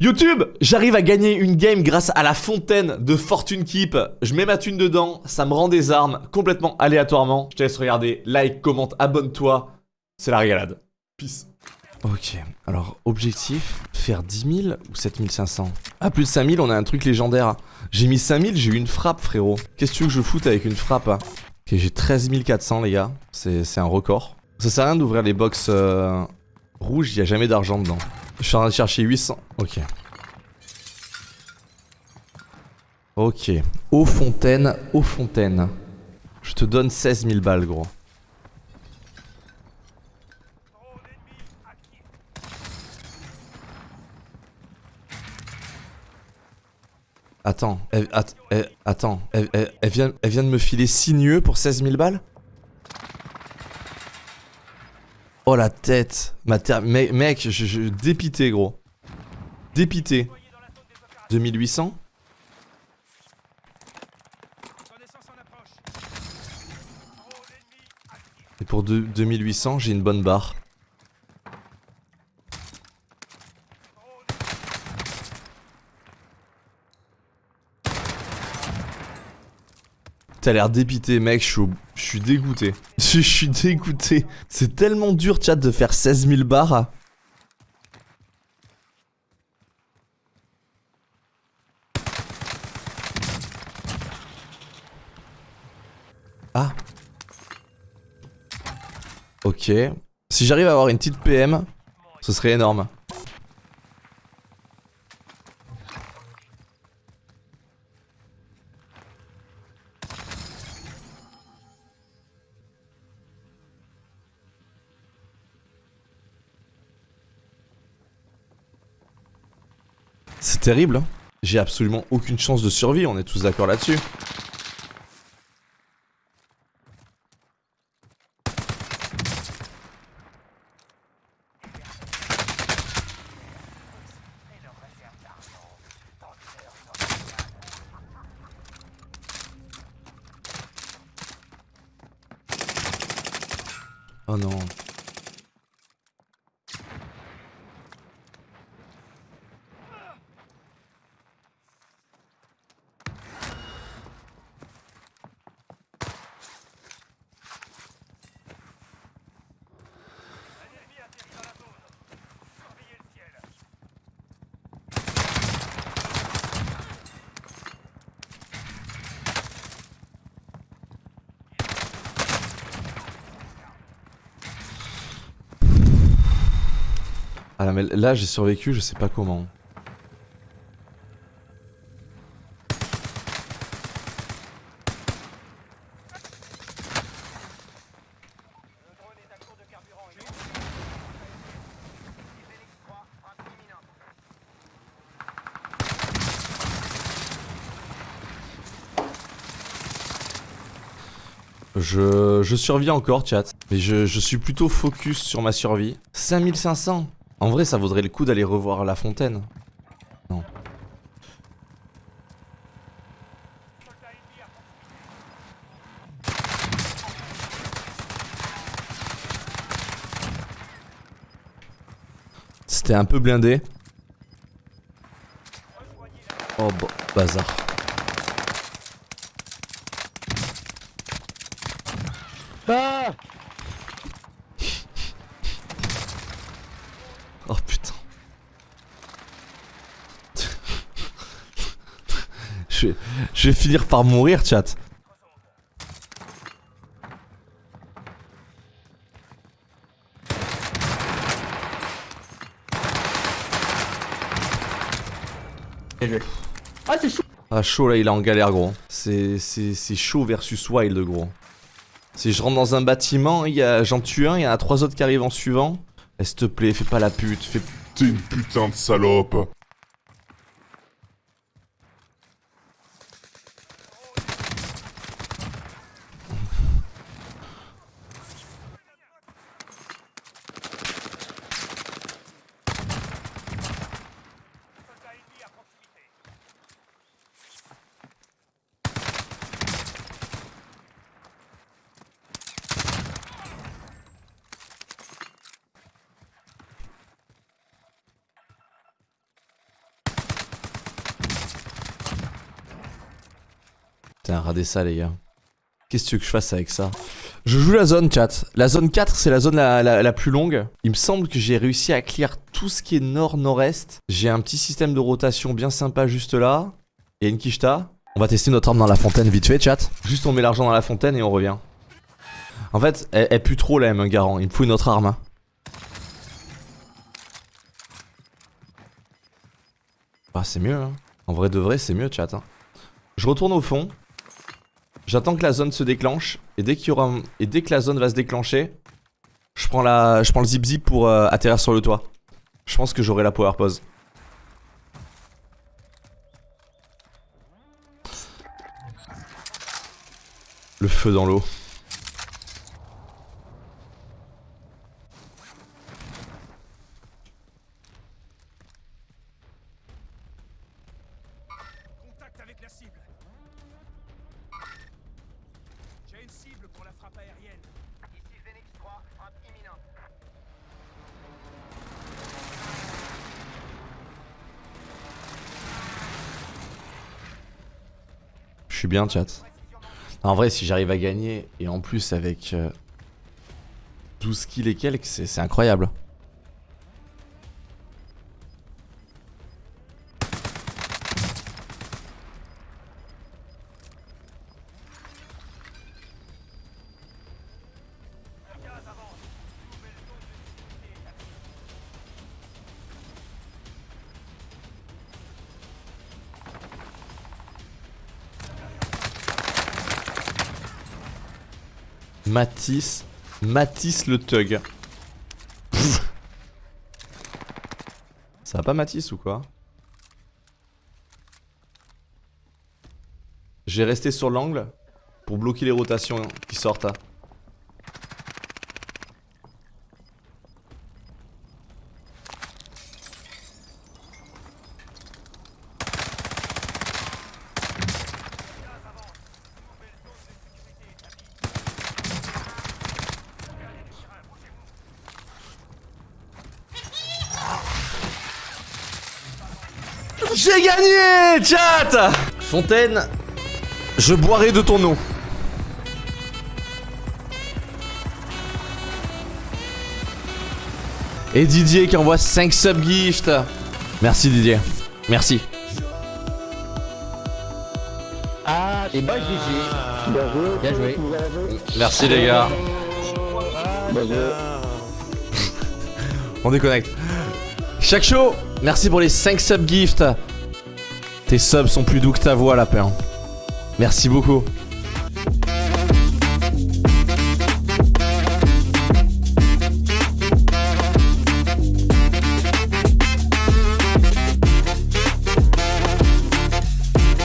YouTube J'arrive à gagner une game grâce à la fontaine de Fortune Keep. Je mets ma thune dedans, ça me rend des armes complètement aléatoirement. Je te laisse regarder, like, commente, abonne-toi. C'est la régalade. Peace. Ok, alors objectif, faire 10 000 ou 7500 Ah, plus de 5000, on a un truc légendaire. J'ai mis 5000, j'ai eu une frappe, frérot. Qu'est-ce que tu veux que je foute avec une frappe hein? Ok, j'ai 13 400, les gars. C'est un record. Ça sert à rien d'ouvrir les box euh, rouges, il n'y a jamais d'argent dedans. Je suis en train de chercher 800. Ok. Ok. Eau fontaine, eau fontaine. Je te donne 16 000 balles, gros. Attends, elle, attends, elle, vient, elle vient de me filer signeux pour 16 000 balles? Oh la tête Ma Mec, je, je, dépité gros. Dépité. 2800 Et pour 2800, j'ai une bonne barre. T'as l'air dépité, mec, je suis, dégoûté. Je suis dégoûté. C'est tellement dur, chat, de faire 16 000 barres. Ah. Ok. Si j'arrive à avoir une petite PM, ce serait énorme. Terrible. Hein. J'ai absolument aucune chance de survie, on est tous d'accord là-dessus. Oh non. Ah là, j'ai survécu, je sais pas comment. Je, je survis encore chat, mais je, je suis plutôt focus sur ma survie. 5500 en vrai, ça vaudrait le coup d'aller revoir la fontaine. Non. C'était un peu blindé. Oh, bazar. Ah Oh putain. Je, vais, je vais finir par mourir, chat. Ah c'est chaud. Ah chaud là il est en galère gros. C'est chaud versus wild gros. Si je rentre dans un bâtiment, j'en tue un, il y en a trois autres qui arrivent en suivant. Eh, s'il te plaît, fais pas la pute, fais... T'es une putain de salope Putain, radez ça, les gars. Qu'est-ce que tu veux que je fasse avec ça? Je joue la zone, chat. La zone 4, c'est la zone la, la- plus longue. Il me semble que j'ai réussi à clear tout ce qui est nord-nord-est. J'ai un petit système de rotation bien sympa juste là. A une quicheta. On va tester notre arme dans la fontaine vite fait, chat. Juste on met l'argent dans la fontaine et on revient. En fait, elle, pue trop la M1 Garant. Il me faut une autre arme. hein. Ah, c'est mieux, hein. En vrai de vrai, c'est mieux, chat. hein. Je retourne au fond. J'attends que la zone se déclenche. Et dès qu'il y aura et dès que la zone va se déclencher, je prends la, je prends le zip zip pour euh, atterrir sur le toit. Je pense que j'aurai la power pause. Le feu dans l'eau. Contact avec la cible. Une cible pour la frappe aérienne. Ici Phoenix 3, frappe imminente. Je suis bien, chat. En vrai, si j'arrive à gagner, et en plus avec euh, 12 kills et quelques, c'est incroyable. Matisse. Matisse le. Pff. Ça va pas Matisse ou quoi? J'ai resté sur l'angle pour bloquer les rotations qui sortent. J'ai gagné, chat Fontaine, je boirai de ton eau. Et Didier qui envoie 5 subgifts. Merci Didier. Merci. Ah, et bah GG. Bien joué. Bien joué. Merci les gars. On déconnecte. Chaque show, merci pour les 5 subgifts. Tes subs sont plus doux que ta voix, lapin. Merci beaucoup.